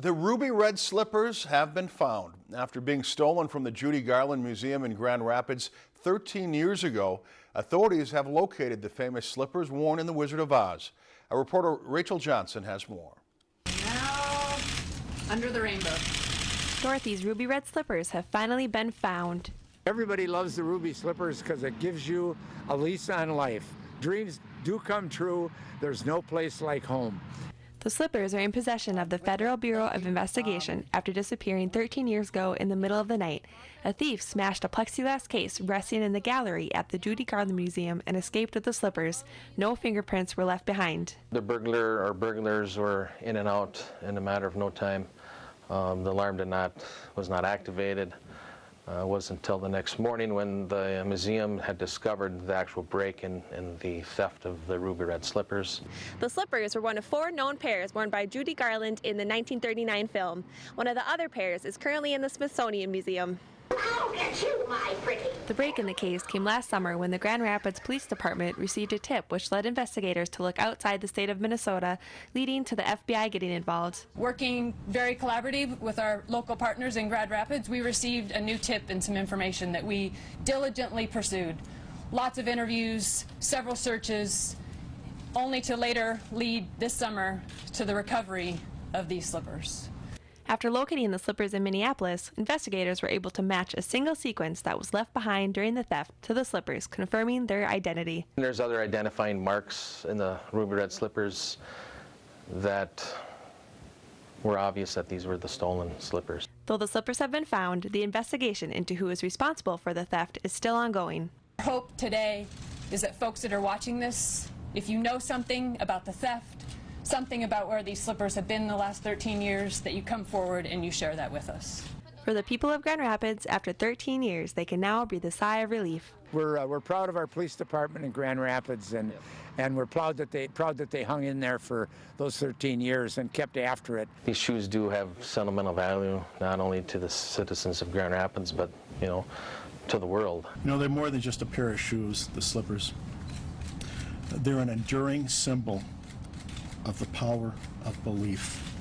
The ruby red slippers have been found. After being stolen from the Judy Garland Museum in Grand Rapids 13 years ago, authorities have located the famous slippers worn in The Wizard of Oz. Our reporter Rachel Johnson has more. Now, under the rainbow. Dorothy's ruby red slippers have finally been found. Everybody loves the ruby slippers because it gives you a lease on life. Dreams do come true. There's no place like home. The slippers are in possession of the Federal Bureau of Investigation after disappearing 13 years ago in the middle of the night. A thief smashed a plexiglass case resting in the gallery at the Judy Garland Museum and escaped with the slippers. No fingerprints were left behind. The burglar or burglars were in and out in a matter of no time. Um, the alarm did not was not activated. Uh, it wasn't until the next morning when the museum had discovered the actual break in, in the theft of the ruby red slippers. The slippers were one of four known pairs worn by Judy Garland in the 1939 film. One of the other pairs is currently in the Smithsonian Museum. I'll get you, my pretty. The break in the case came last summer when the Grand Rapids Police Department received a tip which led investigators to look outside the state of Minnesota, leading to the FBI getting involved. Working very collaborative with our local partners in Grand Rapids, we received a new tip and some information that we diligently pursued. Lots of interviews, several searches, only to later lead this summer to the recovery of these slippers. After locating the slippers in Minneapolis, investigators were able to match a single sequin that was left behind during the theft to the slippers, confirming their identity. There's other identifying marks in the ruby red slippers that were obvious that these were the stolen slippers. Though the slippers have been found, the investigation into who is responsible for the theft is still ongoing. Our hope today is that folks that are watching this, if you know something about the theft, something about where these slippers have been the last 13 years, that you come forward and you share that with us. For the people of Grand Rapids, after 13 years, they can now breathe a sigh of relief. We're, uh, we're proud of our police department in Grand Rapids and, and we're proud that, they, proud that they hung in there for those 13 years and kept after it. These shoes do have sentimental value, not only to the citizens of Grand Rapids, but, you know, to the world. You know, they're more than just a pair of shoes, the slippers. They're an enduring symbol of the power of belief.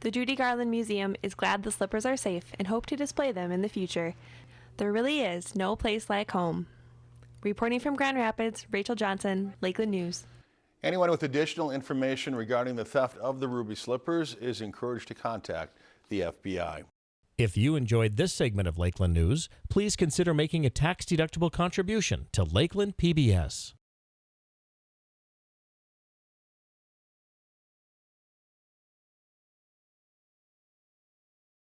The Judy Garland Museum is glad the slippers are safe and hope to display them in the future. There really is no place like home. Reporting from Grand Rapids, Rachel Johnson, Lakeland News. Anyone with additional information regarding the theft of the ruby slippers is encouraged to contact the FBI. If you enjoyed this segment of Lakeland News, please consider making a tax-deductible contribution to Lakeland PBS.